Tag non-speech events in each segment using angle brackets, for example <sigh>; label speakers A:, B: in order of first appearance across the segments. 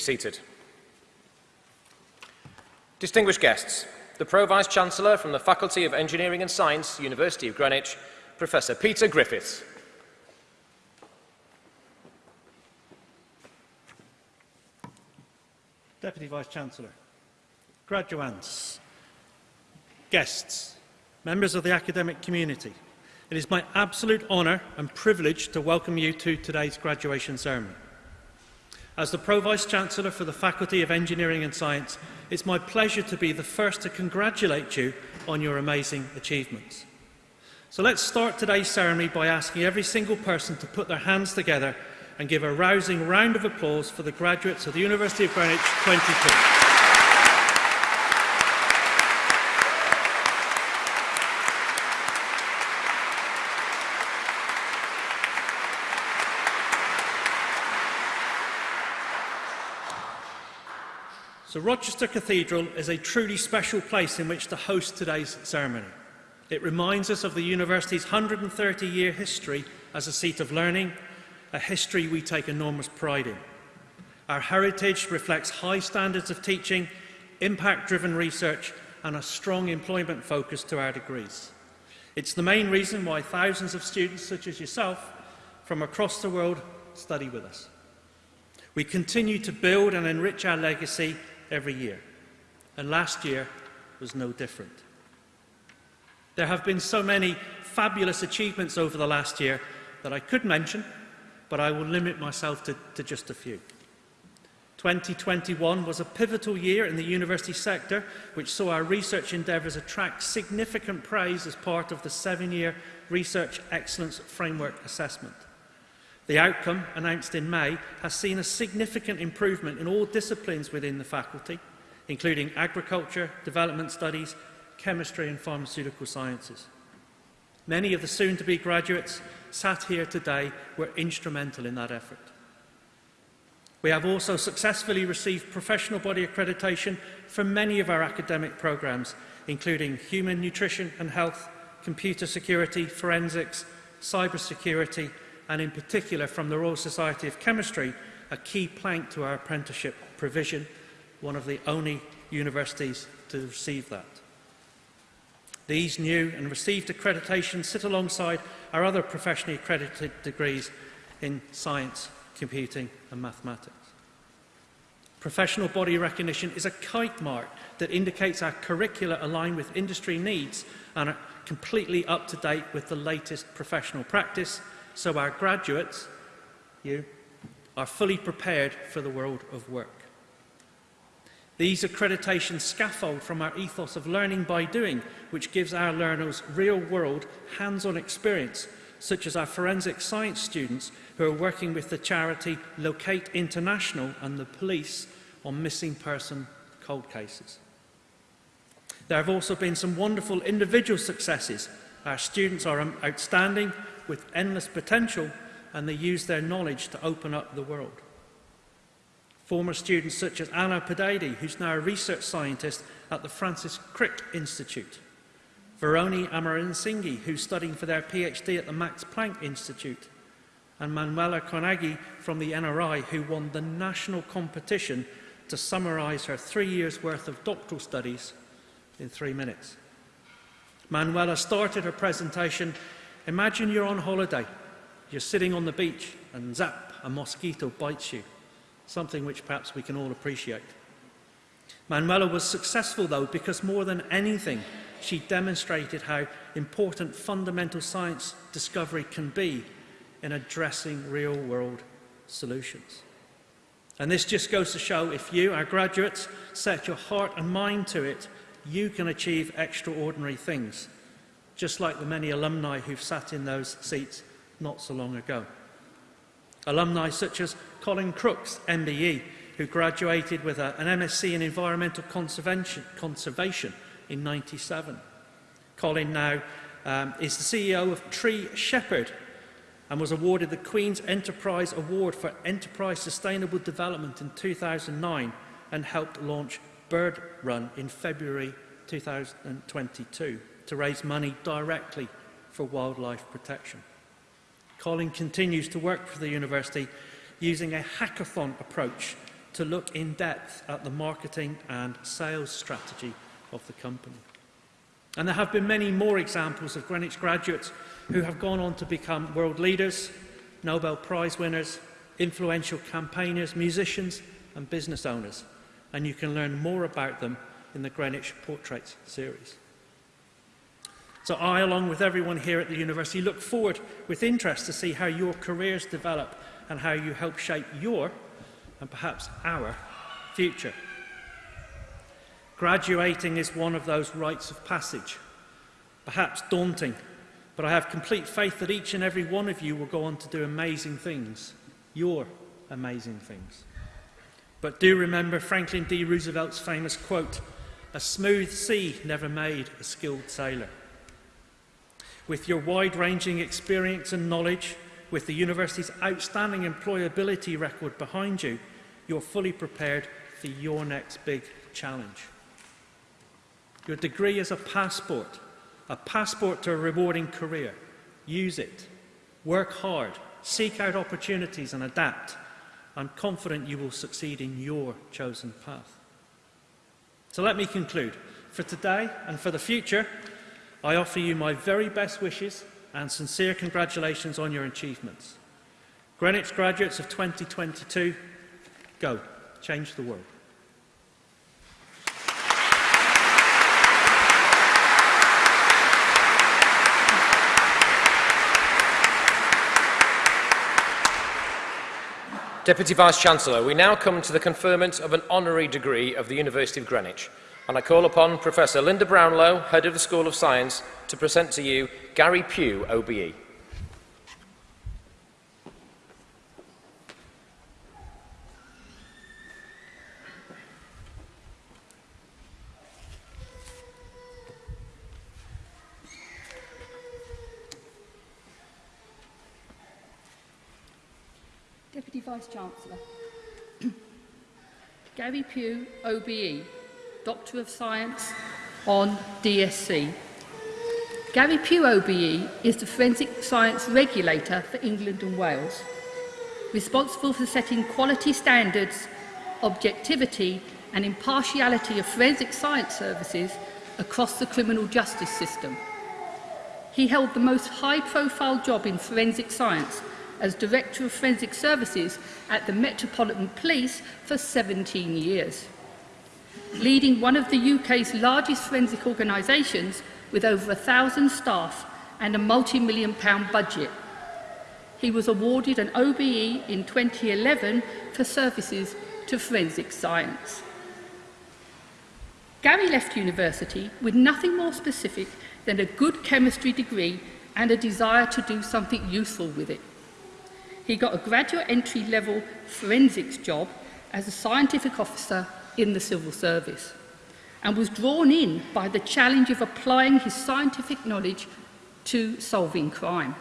A: seated. Distinguished guests, the Pro Vice-Chancellor from the Faculty of Engineering and Science, University of Greenwich, Professor Peter Griffiths.
B: Deputy Vice-Chancellor, graduands, guests, members of the academic community, it is my absolute honour and privilege to welcome you to today's graduation ceremony. As the Pro-Vice Chancellor for the Faculty of Engineering and Science, it's my pleasure to be the first to congratulate you on your amazing achievements. So let's start today's ceremony by asking every single person to put their hands together and give a rousing round of applause for the graduates of the University of Greenwich 22. So Rochester Cathedral is a truly special place in which to host today's ceremony. It reminds us of the university's 130-year history as a seat of learning, a history we take enormous pride in. Our heritage reflects high standards of teaching, impact-driven research and a strong employment focus to our degrees. It's the main reason why thousands of students such as yourself from across the world study with us. We continue to build and enrich our legacy every year. And last year was no different. There have been so many fabulous achievements over the last year that I could mention, but I will limit myself to, to just a few. 2021 was a pivotal year in the university sector, which saw our research endeavours attract significant praise as part of the seven-year Research Excellence Framework Assessment. The outcome, announced in May, has seen a significant improvement in all disciplines within the faculty, including agriculture, development studies, chemistry and pharmaceutical sciences. Many of the soon-to-be graduates sat here today were instrumental in that effort. We have also successfully received professional body accreditation for many of our academic programmes, including human nutrition and health, computer security, forensics, cybersecurity, and in particular from the Royal Society of Chemistry, a key plank to our apprenticeship provision, one of the only universities to receive that. These new and received accreditations sit alongside our other professionally accredited degrees in science, computing and mathematics. Professional body recognition is a kite mark that indicates our curricula align with industry needs and are completely up to date with the latest professional practice so our graduates, you, are fully prepared for the world of work. These accreditations scaffold from our ethos of learning by doing, which gives our learners real-world, hands-on experience, such as our forensic science students who are working with the charity Locate International and the police on missing person cold cases. There have also been some wonderful individual successes. Our students are um, outstanding with endless potential and they use their knowledge to open up the world. Former students such as Anna Padady, who's now a research scientist at the Francis Crick Institute. Veroni Amaransinghe, who's studying for their PhD at the Max Planck Institute. And Manuela Carnaghi from the NRI, who won the national competition to summarise her three years' worth of doctoral studies in three minutes. Manuela started her presentation Imagine you're on holiday. You're sitting on the beach and zap, a mosquito bites you, something which perhaps we can all appreciate. Manuela was successful, though, because more than anything, she demonstrated how important fundamental science discovery can be in addressing real-world solutions. And this just goes to show if you, our graduates, set your heart and mind to it, you can achieve extraordinary things just like the many alumni who've sat in those seats not so long ago. Alumni such as Colin Crooks, MBE, who graduated with a, an MSc in Environmental Conservation, Conservation in 97. Colin now um, is the CEO of Tree Shepherd and was awarded the Queen's Enterprise Award for Enterprise Sustainable Development in 2009 and helped launch Bird Run in February 2022 to raise money directly for wildlife protection. Colin continues to work for the university using a hackathon approach to look in depth at the marketing and sales strategy of the company. And there have been many more examples of Greenwich graduates who have gone on to become world leaders, Nobel Prize winners, influential campaigners, musicians and business owners. And you can learn more about them in the Greenwich Portraits series. So I, along with everyone here at the university, look forward with interest to see how your careers develop and how you help shape your, and perhaps our, future. Graduating is one of those rites of passage, perhaps daunting, but I have complete faith that each and every one of you will go on to do amazing things, your amazing things. But do remember Franklin D. Roosevelt's famous quote, a smooth sea never made a skilled sailor. With your wide-ranging experience and knowledge, with the university's outstanding employability record behind you, you're fully prepared for your next big challenge. Your degree is a passport, a passport to a rewarding career. Use it. Work hard. Seek out opportunities and adapt. I'm confident you will succeed in your chosen path. So let me conclude. For today and for the future, I offer you my very best wishes and sincere congratulations on your achievements. Greenwich graduates of 2022, go, change the world.
A: Deputy Vice-Chancellor, we now come to the conferment of an honorary degree of the University of Greenwich. And I call upon Professor Linda Brownlow, Head of the School of Science, to present to you Gary Pugh, OBE.
C: Deputy Vice-Chancellor. <clears throat> Gary Pugh, OBE, Doctor of Science on DSC. Gary Pugh OBE is the forensic science regulator for England and Wales, responsible for setting quality standards, objectivity and impartiality of forensic science services across the criminal justice system. He held the most high-profile job in forensic science as Director of Forensic Services at the Metropolitan Police for 17 years. Leading one of the UK's largest forensic organisations with over a thousand staff and a multi-million pound budget. He was awarded an OBE in 2011 for services to forensic science. Gary left university with nothing more specific than a good chemistry degree and a desire to do something useful with it. He got a graduate entry level forensics job as a scientific officer in the civil service and was drawn in by the challenge of applying his scientific knowledge to solving crime.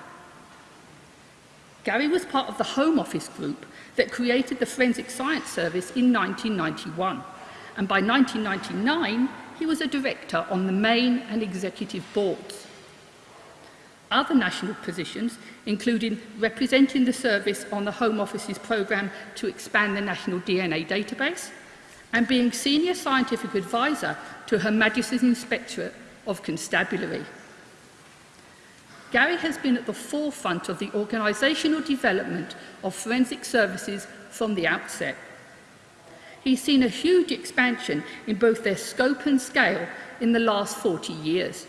C: Gary was part of the Home Office group that created the Forensic Science Service in 1991, and by 1999 he was a director on the main and executive boards. Other national positions, including representing the service on the Home Office's programme to expand the national DNA database, and being Senior Scientific Advisor to Her Majesty's Inspectorate of Constabulary. Gary has been at the forefront of the organisational development of forensic services from the outset. He's seen a huge expansion in both their scope and scale in the last 40 years.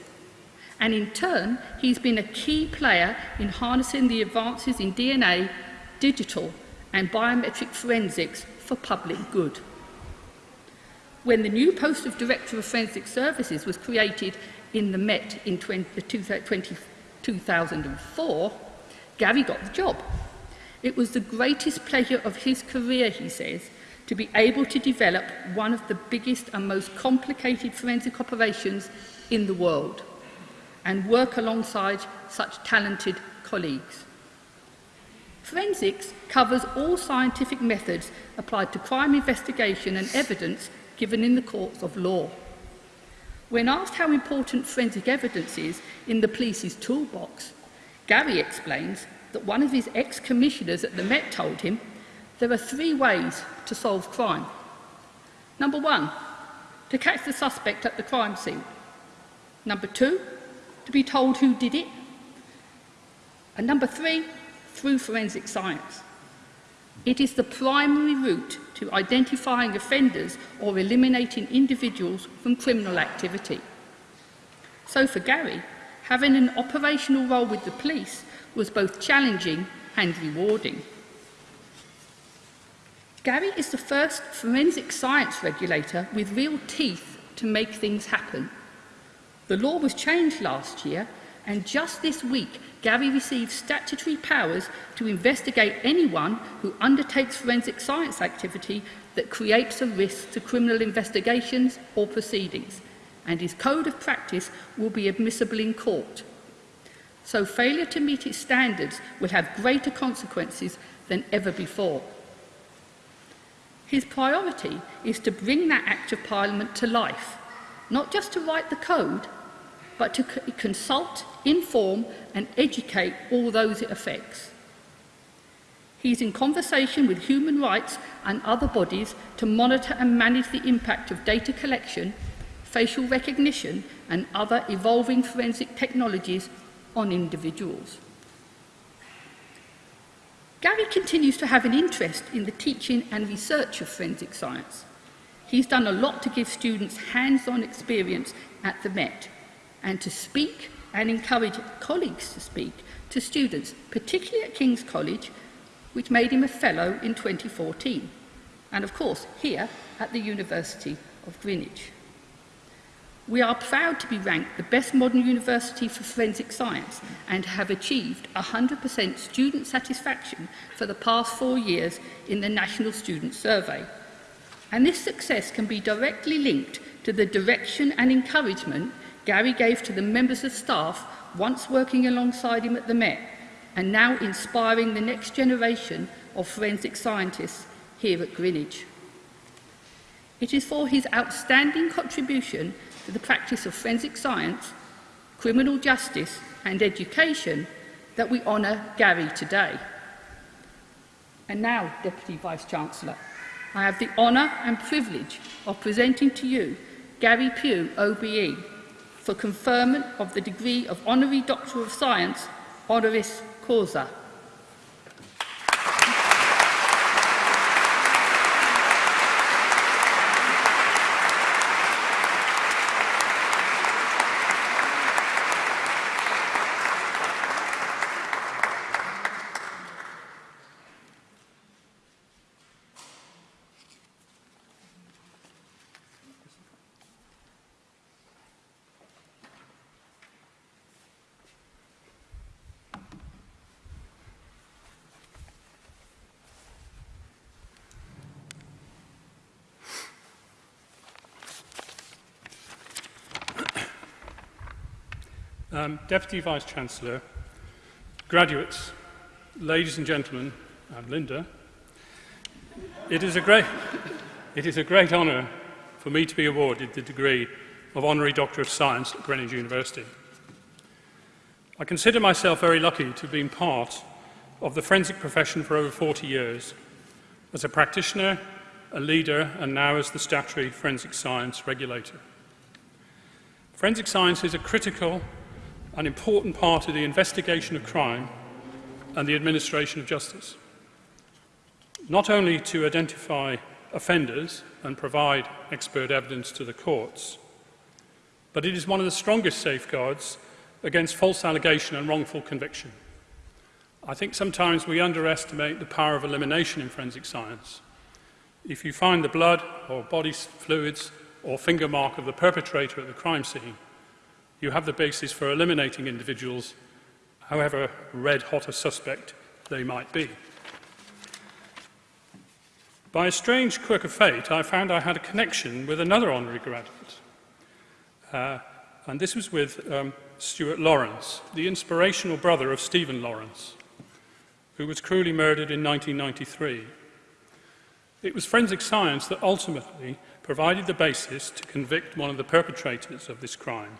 C: And in turn, he's been a key player in harnessing the advances in DNA, digital and biometric forensics for public good when the new post of Director of Forensic Services was created in the Met in 20, 20, 2004, Gary got the job. It was the greatest pleasure of his career, he says, to be able to develop one of the biggest and most complicated forensic operations in the world and work alongside such talented colleagues. Forensics covers all scientific methods applied to crime investigation and evidence given in the courts of law. When asked how important forensic evidence is in the police's toolbox, Gary explains that one of his ex-commissioners at the Met told him there are three ways to solve crime. Number one, to catch the suspect at the crime scene. Number two, to be told who did it. And number three, through forensic science. It is the primary route to identifying offenders or eliminating individuals from criminal activity. So for Gary, having an operational role with the police was both challenging and rewarding. Gary is the first forensic science regulator with real teeth to make things happen. The law was changed last year And just this week, Gavi received statutory powers to investigate anyone who undertakes forensic science activity that creates a risk to criminal investigations or proceedings, and his code of practice will be admissible in court. So failure to meet its standards will have greater consequences than ever before. His priority is to bring that Act of Parliament to life, not just to write the code, but to consult, inform and educate all those it affects. He's in conversation with human rights and other bodies to monitor and manage the impact of data collection, facial recognition and other evolving forensic technologies on individuals. Gary continues to have an interest in the teaching and research of forensic science. He's done a lot to give students hands-on experience at the Met, and to speak and encourage colleagues to speak to students, particularly at King's College, which made him a fellow in 2014, and of course here at the University of Greenwich. We are proud to be ranked the best modern university for forensic science and have achieved 100% student satisfaction for the past four years in the National Student Survey. And this success can be directly linked to the direction and encouragement Gary gave to the members of staff once working alongside him at the Met and now inspiring the next generation of forensic scientists here at Greenwich. It is for his outstanding contribution to the practice of forensic science, criminal justice and education that we honour Gary today. And now, Deputy Vice-Chancellor, I have the honour and privilege of presenting to you Gary Pugh, OBE, for conferment of the degree of Honorary Doctor of Science, honoris causa.
D: Um, Deputy Vice-Chancellor, graduates, ladies and gentlemen, and Linda, it is a great, <laughs> it is a great honour for me to be awarded the degree of Honorary Doctor of Science at Greenwich University. I consider myself very lucky to have been part of the forensic profession for over 40 years, as a practitioner, a leader, and now as the statutory forensic science regulator. Forensic science is a critical an important part of the investigation of crime and the administration of justice. Not only to identify offenders and provide expert evidence to the courts, but it is one of the strongest safeguards against false allegation and wrongful conviction. I think sometimes we underestimate the power of elimination in forensic science. If you find the blood or body fluids or finger mark of the perpetrator at the crime scene, you have the basis for eliminating individuals, however red hot a suspect they might be. By a strange quirk of fate, I found I had a connection with another honorary graduate. Uh, and this was with um, Stuart Lawrence, the inspirational brother of Stephen Lawrence, who was cruelly murdered in 1993. It was forensic science that ultimately provided the basis to convict one of the perpetrators of this crime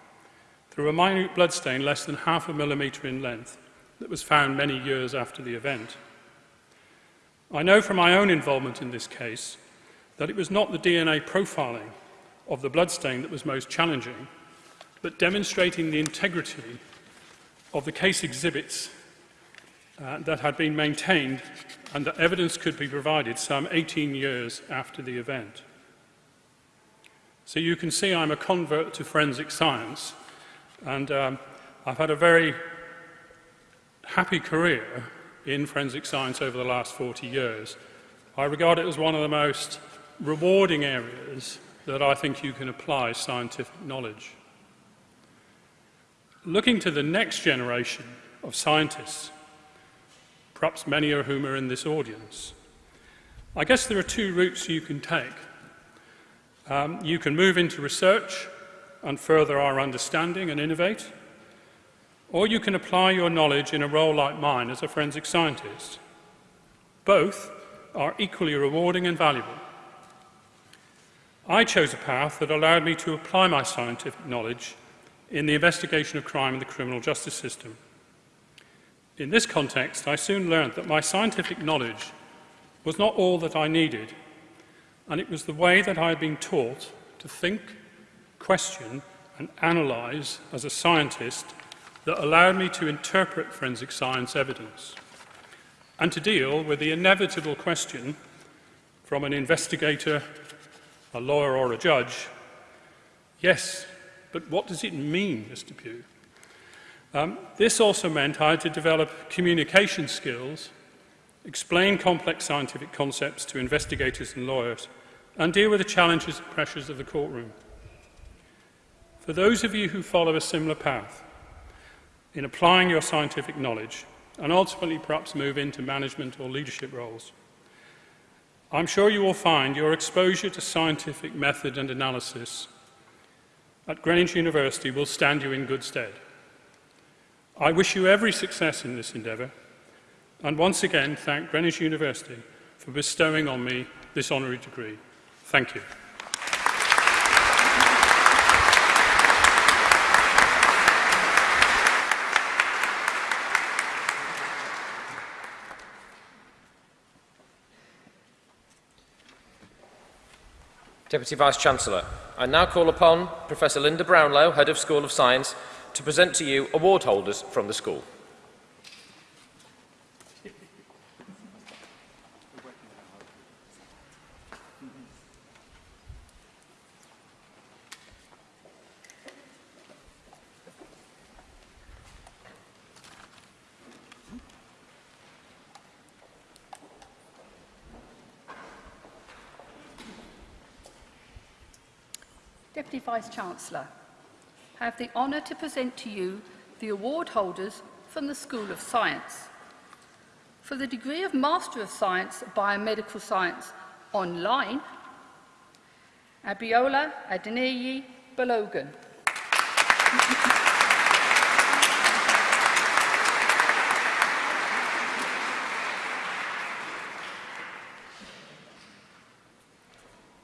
D: through a minute bloodstain less than half a millimetre in length that was found many years after the event. I know from my own involvement in this case that it was not the DNA profiling of the bloodstain that was most challenging, but demonstrating the integrity of the case exhibits uh, that had been maintained and that evidence could be provided some 18 years after the event. So you can see I'm a convert to forensic science and um, I've had a very happy career in forensic science over the last 40 years. I regard it as one of the most rewarding areas that I think you can apply scientific knowledge. Looking to the next generation of scientists, perhaps many of whom are in this audience, I guess there are two routes you can take. Um, you can move into research and further our understanding and innovate, or you can apply your knowledge in a role like mine as a forensic scientist. Both are equally rewarding and valuable. I chose a path that allowed me to apply my scientific knowledge in the investigation of crime in the criminal justice system. In this context, I soon learned that my scientific knowledge was not all that I needed, and it was the way that I had been taught to think, question, and analyze as a scientist that allowed me to interpret forensic science evidence and to deal with the inevitable question from an investigator a lawyer or a judge, yes, but what does it mean, Mr. Pugh? Um, this also meant I had to develop communication skills, explain complex scientific concepts to investigators and lawyers, and deal with the challenges and pressures of the courtroom. For those of you who follow a similar path, in applying your scientific knowledge, and ultimately perhaps move into management or leadership roles, I'm sure you will find your exposure to scientific method and analysis at Greenwich University will stand you in good stead. I wish you every success in this endeavour and once again thank Greenwich University for bestowing on me this honorary degree. Thank you.
A: Deputy Vice-Chancellor, I now call upon Professor Linda Brownlow, Head of School of Science, to present to you award holders from the school.
C: Vice-Chancellor, I have the honour to present to you the award holders from the School of Science. For the degree of Master of Science Biomedical Science online, Abiola Adeneyi Balogan.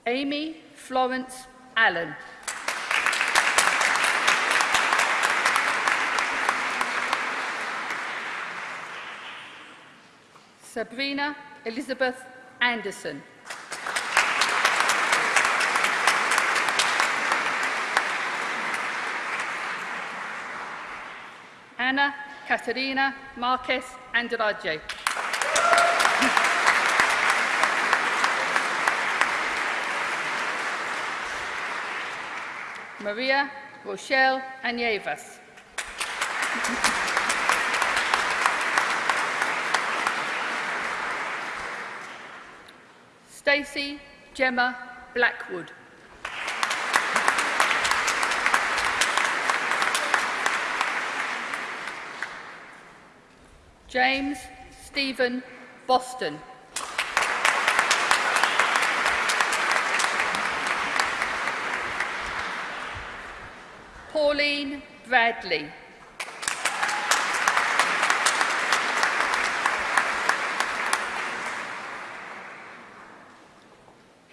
C: Amy Florence Allen. Sabrina Elizabeth Anderson. Anna Caterina Marquez Andrade. Maria Rochelle Anyevas. Stacey Gemma Blackwood. James Stephen Boston. Pauline Bradley.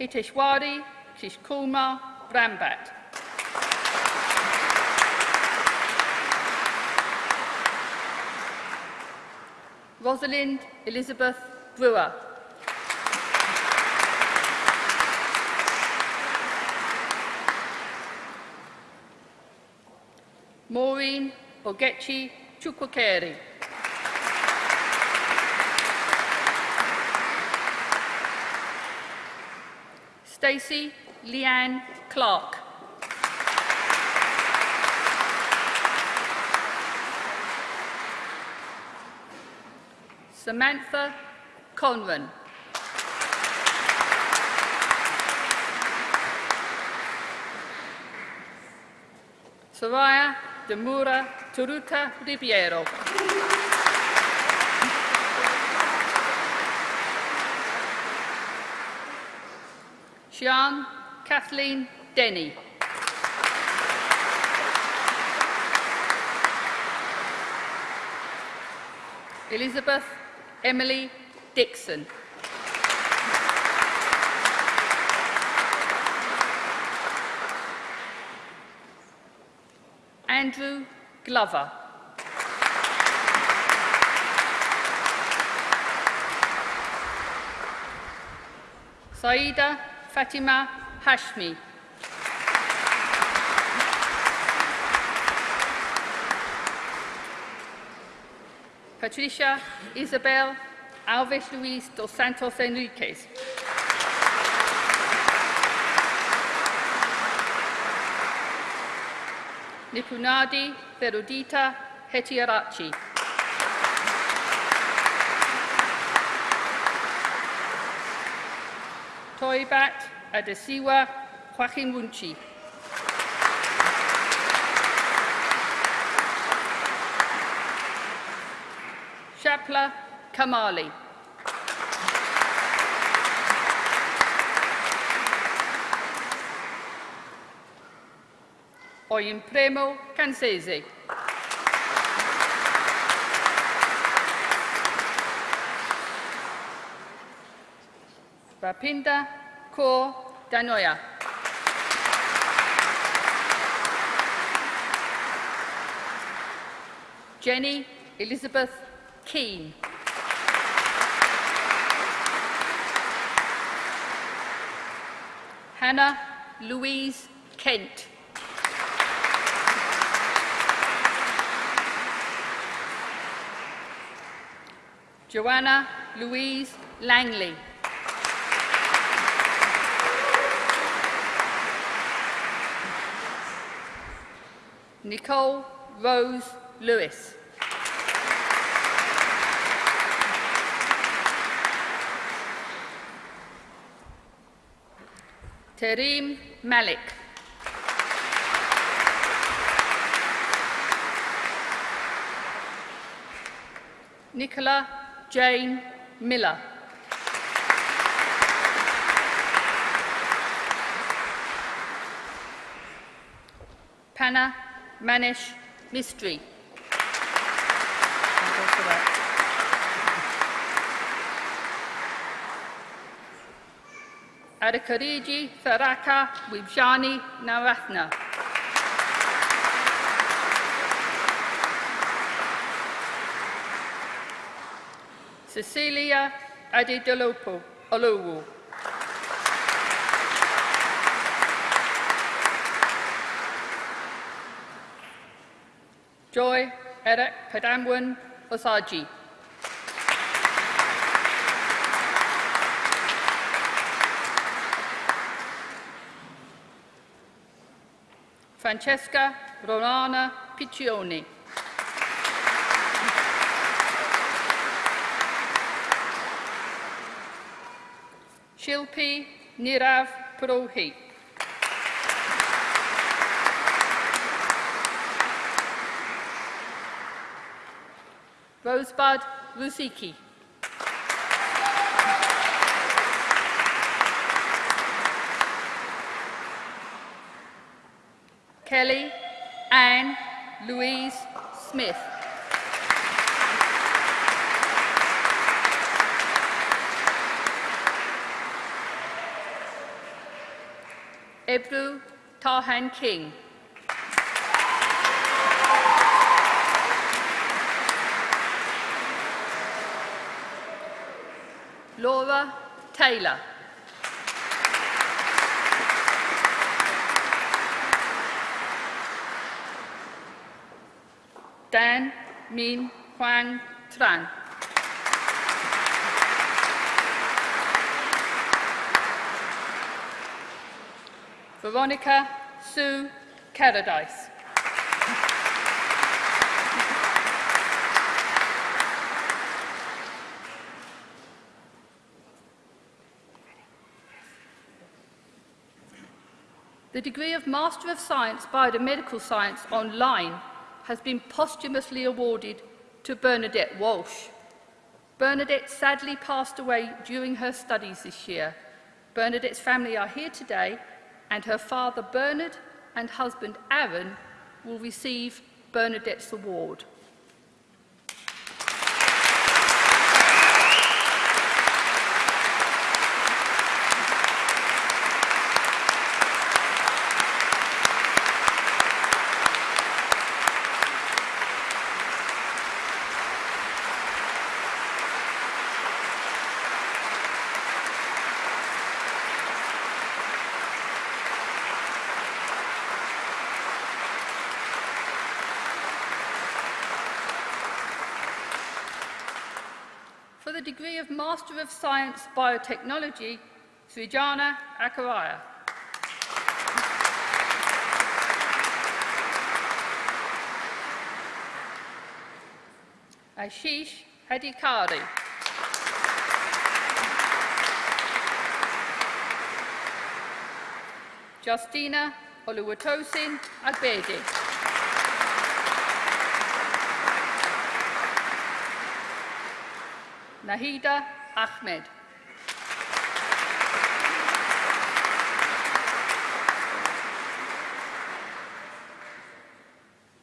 C: Iteshwari, Kishkulma, Brambat. Rosalind Elizabeth Brewer. Maureen Ogechi Chukwukeri. Stacey Leanne Clark. Samantha Conran. Soraya Demura Turuta Ribeiro. Sian Kathleen Denny. Elizabeth Emily Dixon. Andrew Glover. Saida Fatima Hashmi. Patricia Isabel Alves Luis dos Santos Enriquez. Nipunadi Ferudita Hetiarachi. Toibat Adesiwa Kwakimwunchi. Shapla Kamali. Oyin Premo Cansese. Bapinda Ko Danoya. Jenny Elizabeth Keane. Hannah Louise Kent. Joanna Louise Langley. Nicole Rose Lewis. Terim Malik. Nicola Jane Miller. Panna Manish Mistry. Adakariji Tharaka Wibjani Narathna. Cecilia Adedolopo Olowu. Joy Eric Padamwin Osaji. Francesca Rolana Piccioni. Shilpi Nirav Purohit. Rosebud Rusiki. Kelly Anne Louise Smith. Ebru Tahan King. Laura Taylor. Dan Min Huang Tran. Veronica Sue Caradice. The degree of Master of Science Biomedical Science online has been posthumously awarded to Bernadette Walsh. Bernadette sadly passed away during her studies this year. Bernadette's family are here today and her father Bernard and husband Aaron will receive Bernadette's award. Of Master of Science Biotechnology, Srijana Akaraya. Ashish Hadikari. Justina Oluwatosin Agbede. Nahida Ahmed.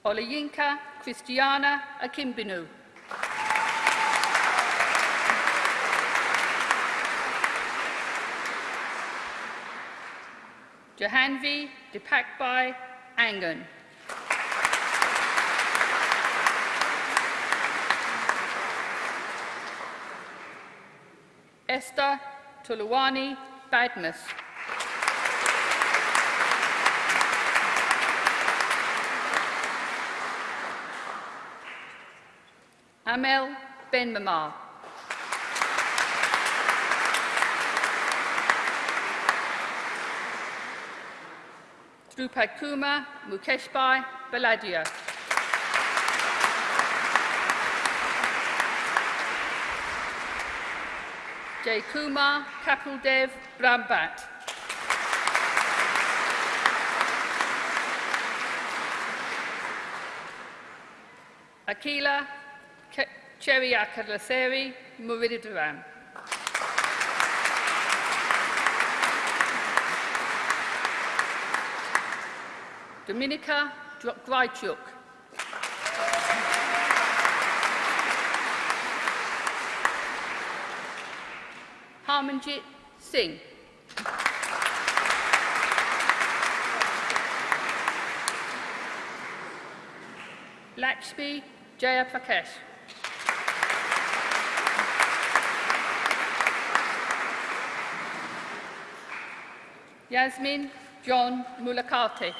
C: Olayinka Christiana Akimbinu. Jahanvi Dipakbai Angan. Esther Tuluwani Badmus. Amel Ben Mamar. Drupad Kumar Mukeshbai Baladia. Jay Kumar, Kapil Dev, Rambat. Akila Ch Cherry Akarlaseri, Murida Duran. Dominica Drychuk. Harmanjit Singh. Lakshmi Jayaprakash. Yasmin John Mulakate.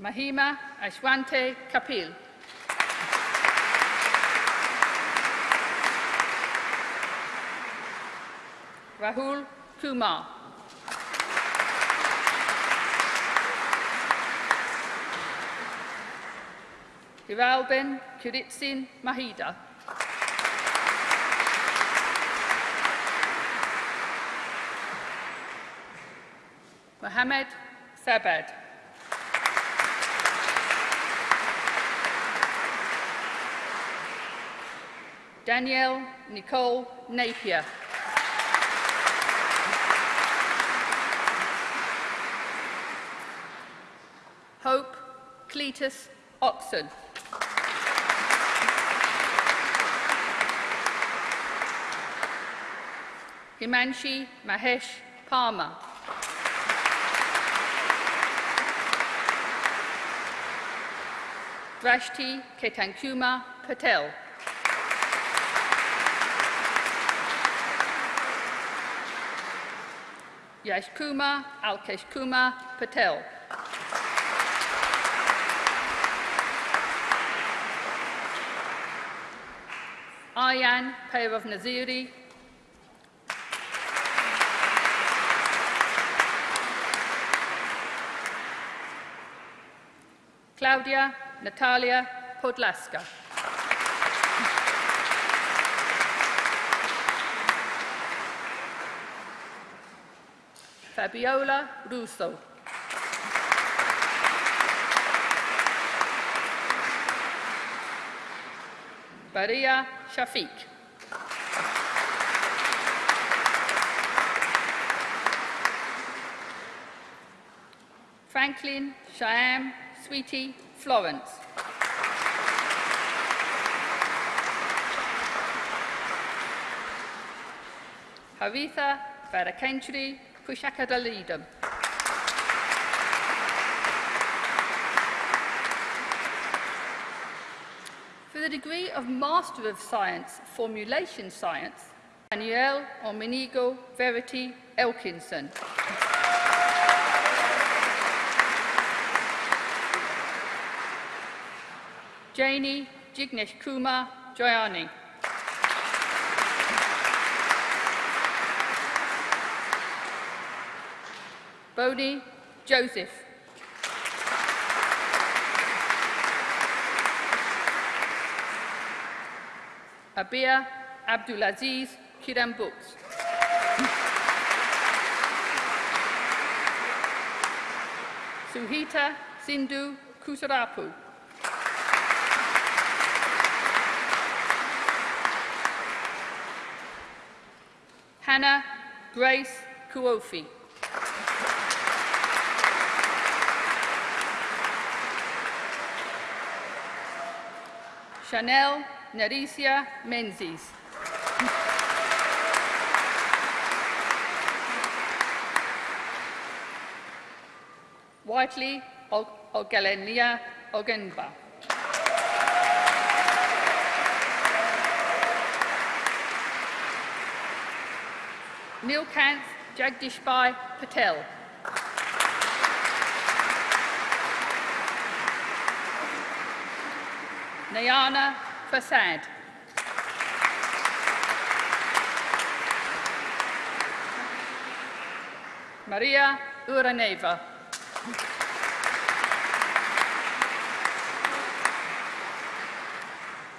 C: Mahima Ashwante Kapil. Rahul Kumar. Hiralben Kuritsin Mahida. Mohamed Sabad. Danielle Nicole Napier. Hope Cletus Oxon. Himanshi Mahesh Palmer. Drashti Ketankuma Patel. Yash Kumar Alkesh Kumar Patel. Aryan Pairav Naziri. Claudia Natalia Podlaska. Fabiola Russo. Baria Shafiq. Franklin Shyam Sweetie Florence. Haritha For the degree of Master of Science, Formulation Science, Danielle Omenigo Verity Elkinson. Janie Jignesh Kumar Joyani. Bodhi Joseph. Abia Abdulaziz Kiram Books. Suhita Sindhu Kusarapu. Hannah Grace Kuofi. Chanel Naricia Menzies. Whiteley Ogalenia Ogenba. Nilkant Jagdishbai Patel. Nayana Fasad. Maria Uraneva.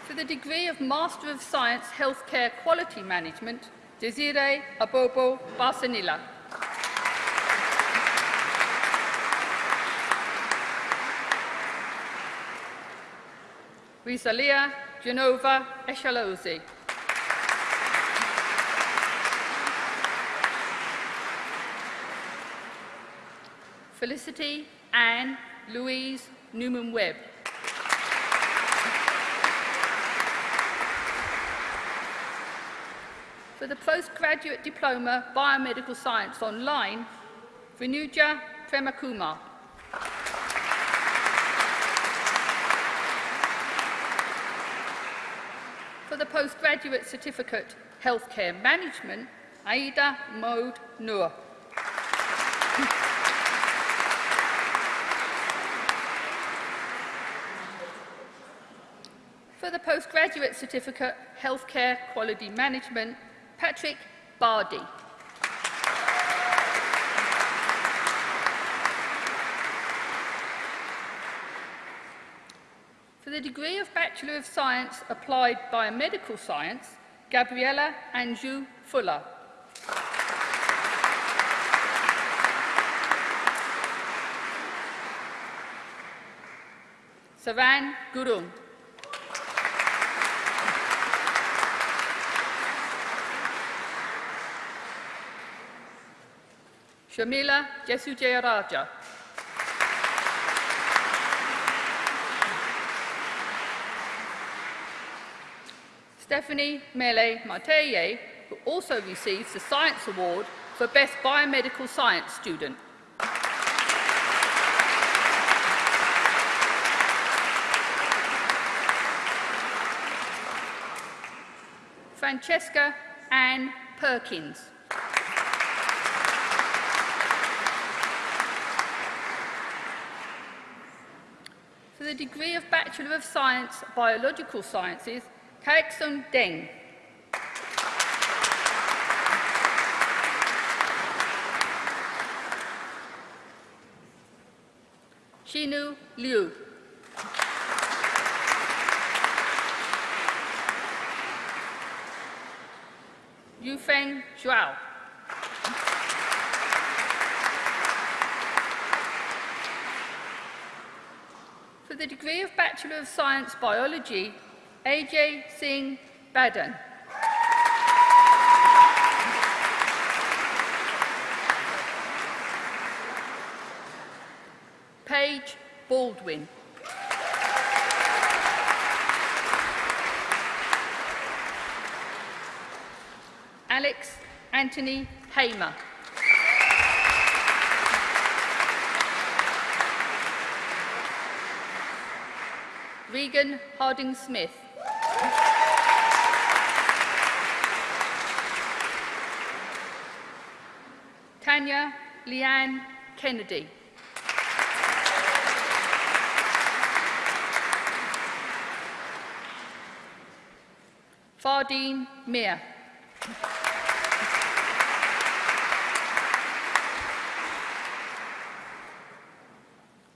C: For the degree of Master of Science Healthcare Quality Management, Desiree Abobo Barsanilla. Risalia Genova Eshalozi. Felicity Anne Louise Newman Webb. For the postgraduate diploma Biomedical Science online, Vinuja Premakumar. The postgraduate certificate Healthcare Management, Aida Mode Noor. For the postgraduate certificate Healthcare Quality Management, Patrick Bardi. For the degree of Bachelor of Science Applied Biomedical Science, Gabriella Anjou Fuller. Savan Gurung. Shamila Jesujayaraja. Stephanie Mele Marteye, who also receives the Science Award for Best Biomedical Science Student. Francesca Ann Perkins. For the degree of Bachelor of Science, Biological Sciences, Kaeksun Deng. Shinu Liu. Yufeng Zhao. For the degree of Bachelor of Science Biology, AJ Singh Badan. Paige Baldwin. Alex Anthony Hamer. Regan Harding Smith. Tanya Leanne Kennedy. Fardeen Mir.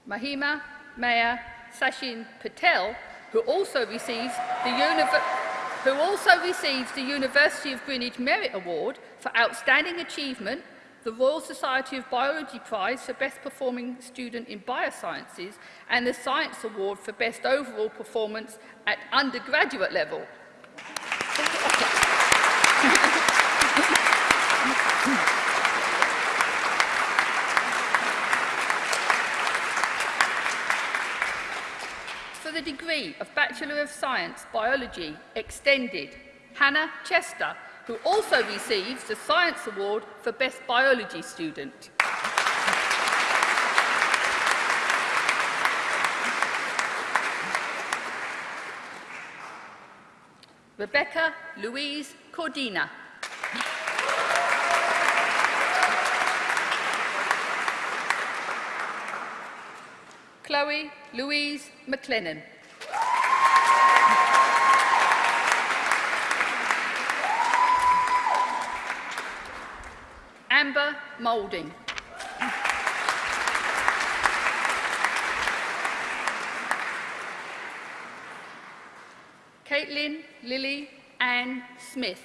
C: Mahima Maya Sachin Patel, who also receives the who also receives the University of Greenwich Merit Award for Outstanding Achievement, the Royal Society of Biology Prize for Best Performing Student in Biosciences, and the Science Award for Best Overall Performance at undergraduate level. For the degree of Bachelor of Science Biology Extended, Hannah Chester, who also receives the Science Award for Best Biology Student. Rebecca Louise Cordina. Chloe Louise McLennan. Moulding. Caitlin Lily Ann Smith.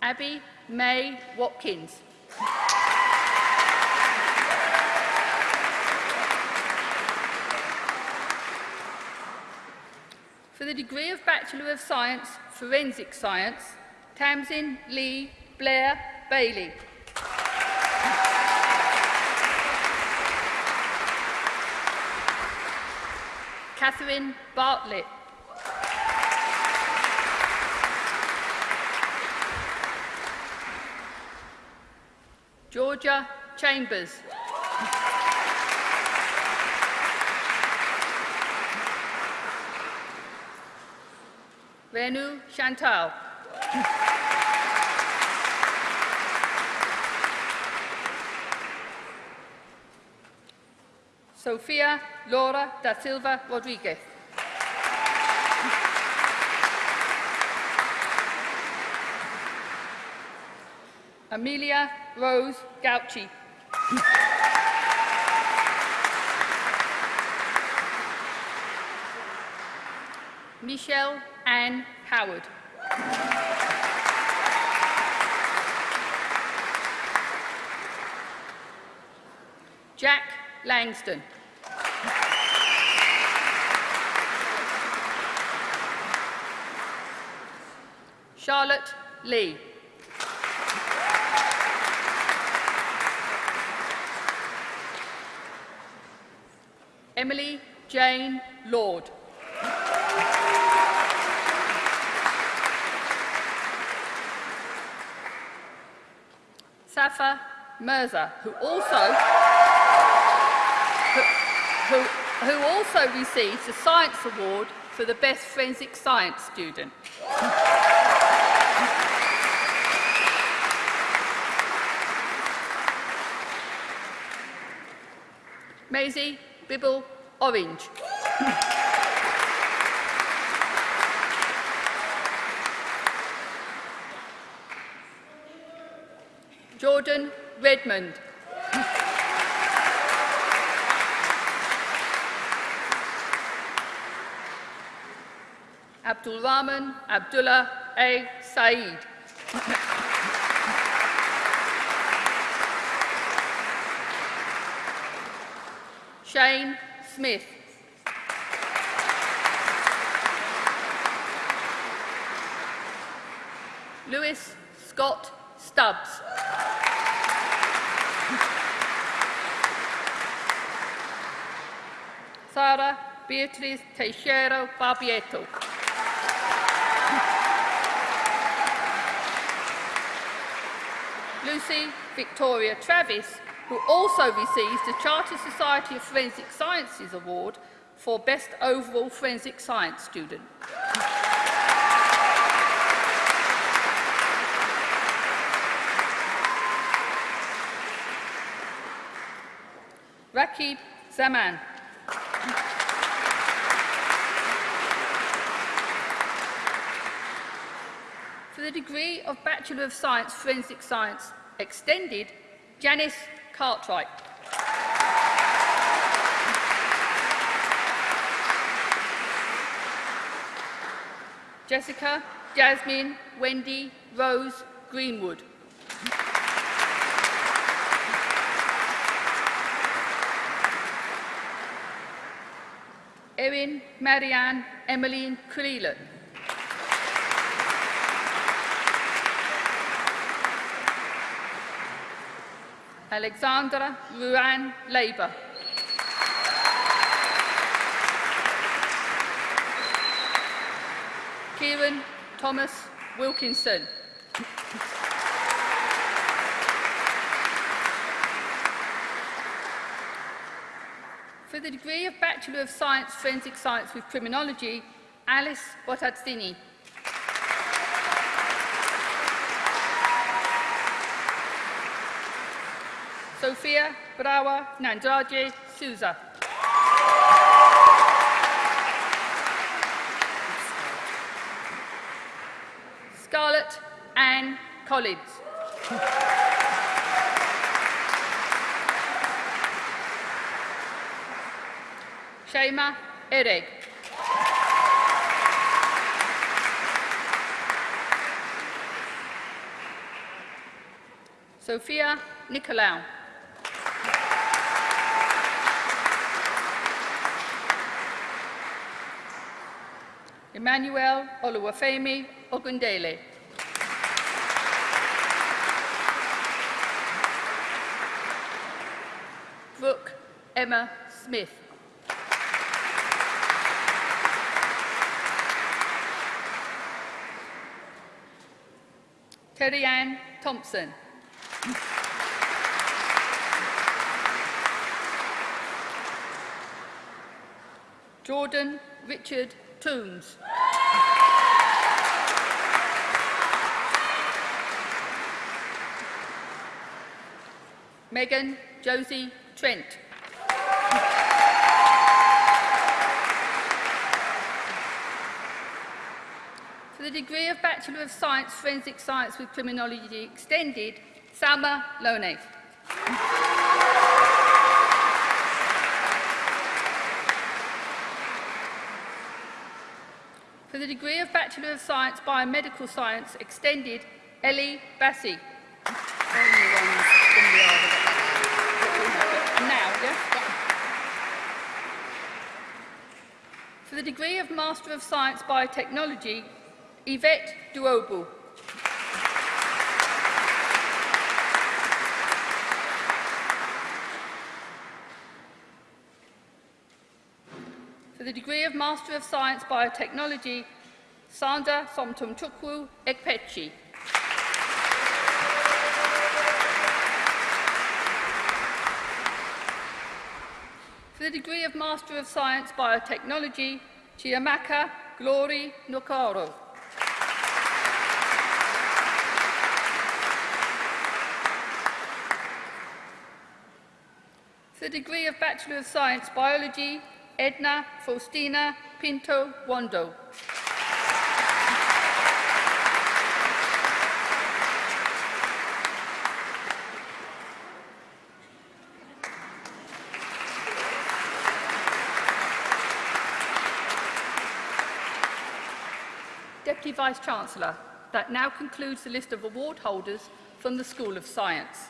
C: Abby May Watkins. The degree of Bachelor of Science, Forensic Science, Tamsin Lee Blair Bailey. Catherine Bartlett. Georgia Chambers. Renu Chantal. Sofia Laura da Silva Rodriguez. Amelia Rose Gauchi. Michelle Ann Howard. Jack Langston. Charlotte Lee. Emily Jane Lord. Mirza, who also, who, who also received the Science Award for the Best Forensic Science Student. Maisie Bibble Orange. Redmond. Abdul Rahman Abdullah A. Saeed. Shane Smith. Lewis Scott Stubbs. Sara Beatriz Teixeira Barbietto. Lucy Victoria Travis, who also receives the Charter Society of Forensic Sciences Award for Best Overall Forensic Science Student. Rakib Zaman. For the degree of Bachelor of Science, Forensic Science Extended, Janice Cartwright. Jessica, Jasmine, Wendy, Rose, Greenwood. Erin, Marianne, Emmeline Creelan. Alexandra Ruan Labour. Kieran Thomas Wilkinson. For the degree of Bachelor of Science, Forensic Science with Criminology, Alice Botazzini. Sofia Brawa Nandraje Souza. Scarlett Ann Collins. Shema Ereg. Sophia Nicolau. Emmanuel Oluwafemi Ogundele. Brooke Emma Smith. Terry Ann Thompson. Jordan Richard Toombs. Megan Josie Trent. For the degree of Bachelor of Science, Forensic Science with Criminology Extended, Salma Lone. For the degree of Bachelor of Science, Biomedical Science Extended, Ellie Bassi.
E: Only one's gonna be able to get that
C: Now, yes? For the degree of Master of Science Biotechnology, Yvette Duobu. For the degree of Master of Science Biotechnology, Sandra Somtumchukwu Ekpechi. For the degree of Master of Science Biotechnology, Chiamaka Glory Nokaro. For the degree of Bachelor of Science Biology, Edna Faustina Pinto Wando. Deputy Vice-Chancellor, that now concludes the list of award holders from the School of Science.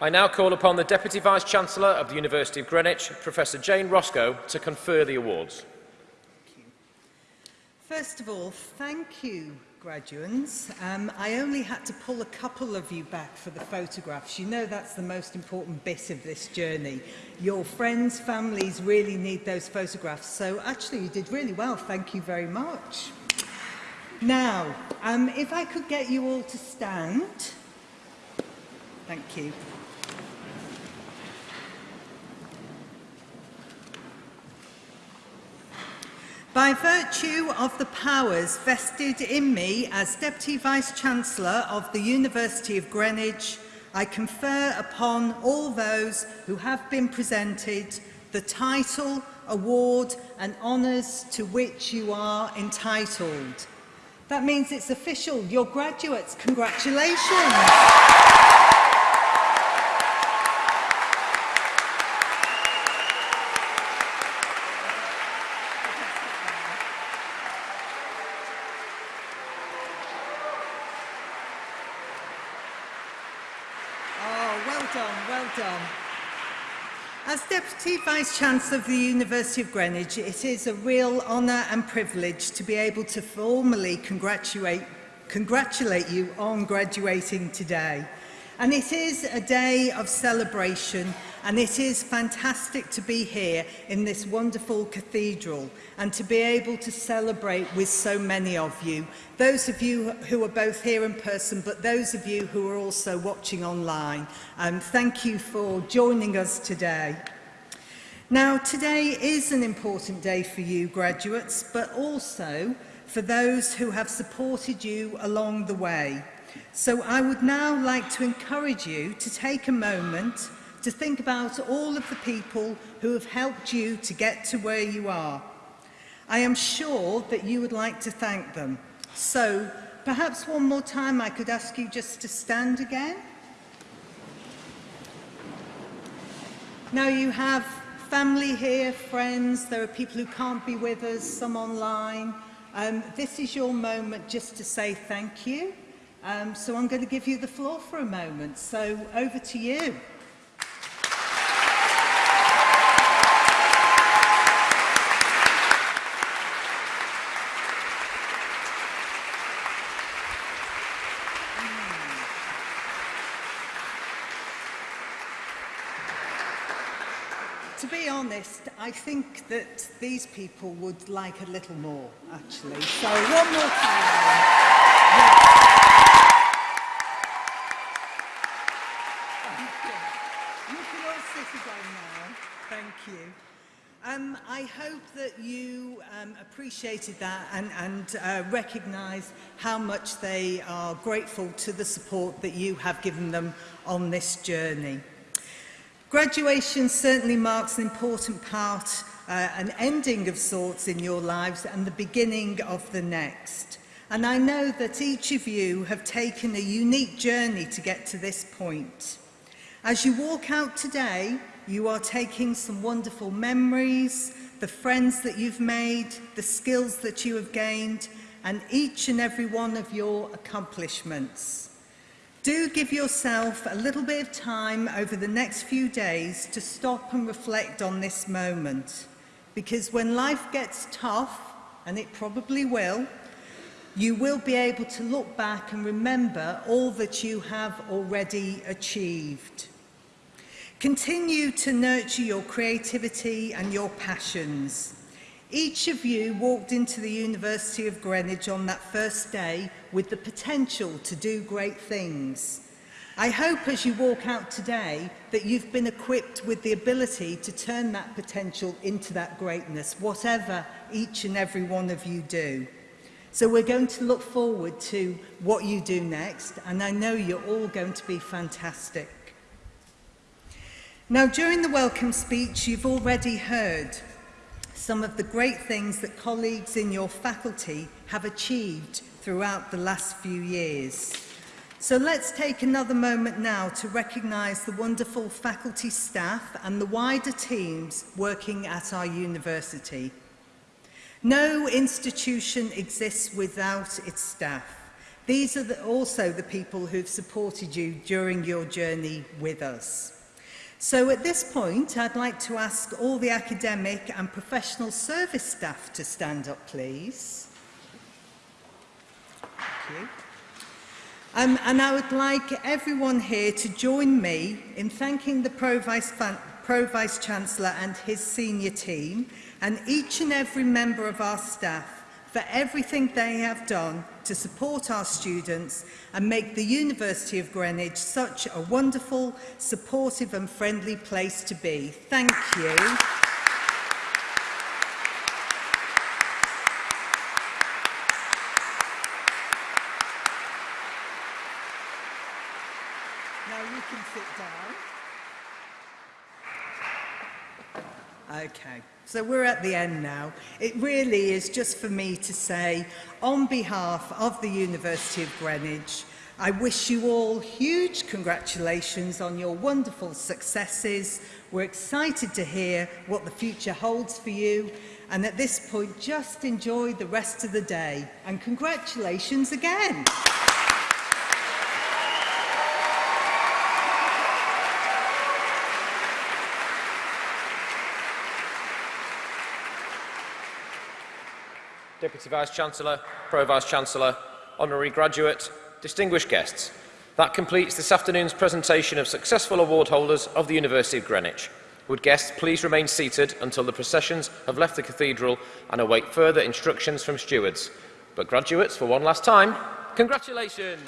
A: I now call upon the Deputy Vice-Chancellor of the University of Greenwich, Professor Jane Roscoe, to confer the awards.
F: First of all, thank you, graduates. Um, I only had to pull a couple of you back for the photographs. You know that's the most important bit of this journey. Your friends, families really need those photographs. So actually you did really well. Thank you very much. Now, um, if I could get you all to stand. Thank you. By virtue of the powers vested in me as Deputy Vice-Chancellor of the University of Greenwich, I confer upon all those who have been presented the title, award and honours to which you are entitled. That means it's official. You're graduates. Congratulations. Deputy Vice-Chancellor of the University of Greenwich, it is a real honour and privilege to be able to formally congratulate, congratulate you on graduating today. And it is a day of celebration and it is fantastic to be here in this wonderful cathedral and to be able to celebrate with so many of you. Those of you who are both here in person, but those of you who are also watching online. Um, thank you for joining us today. Now today is an important day for you graduates but also for those who have supported you along the way. So I would now like to encourage you to take a moment to think about all of the people who have helped you to get to where you are. I am sure that you would like to thank them. So perhaps one more time I could ask you just to stand again. Now you have family here, friends, there are people who can't be with us, some online. Um, this is your moment just to say thank you. Um, so I'm going to give you the floor for a moment. So over to you. Be honest, I think that these people would like a little more, actually. So one more time. You can all sit now. Thank you. Um, I hope that you um, appreciated that and, and uh, recognise how much they are grateful to the support that you have given them on this journey. Graduation certainly marks an important part, uh, an ending of sorts in your lives and the beginning of the next. And I know that each of you have taken a unique journey to get to this point. As you walk out today, you are taking some wonderful memories, the friends that you've made, the skills that you have gained, and each and every one of your accomplishments. Do give yourself a little bit of time over the next few days to stop and reflect on this moment. Because when life gets tough, and it probably will, you will be able to look back and remember all that you have already achieved. Continue to nurture your creativity and your passions. Each of you walked into the University of Greenwich on that first day with the potential to do great things. I hope as you walk out today that you've been equipped with the ability to turn that potential into that greatness, whatever each and every one of you do. So we're going to look forward to what you do next, and I know you're all going to be fantastic. Now, during the welcome speech, you've already heard some of the great things that colleagues in your faculty have achieved throughout the last few years. So let's take another moment now to recognise the wonderful faculty staff and the wider teams working at our university. No institution exists without its staff. These are the, also the people who've supported you during your journey with us. So at this point, I'd like to ask all the academic and professional service staff to stand up, please. Thank you. Um, and I would like everyone here to join me in thanking the Pro Vice, Pro Vice Chancellor and his senior team and each and every member of our staff for everything they have done to support our students and make the University of Greenwich such a wonderful, supportive and friendly place to be. Thank you. Okay, so we're at the end now. It really is just for me to say, on behalf of the University of Greenwich, I wish you all huge congratulations on your wonderful successes. We're excited to hear what the future holds for you. And at this point, just enjoy the rest of the day. And congratulations again.
A: Deputy Vice-Chancellor, Pro Vice-Chancellor, Honorary Graduate, distinguished guests. That completes this afternoon's presentation of successful award holders of the University of Greenwich. Would guests please remain seated until the processions have left the cathedral and await further instructions from stewards. But graduates, for one last time, congratulations!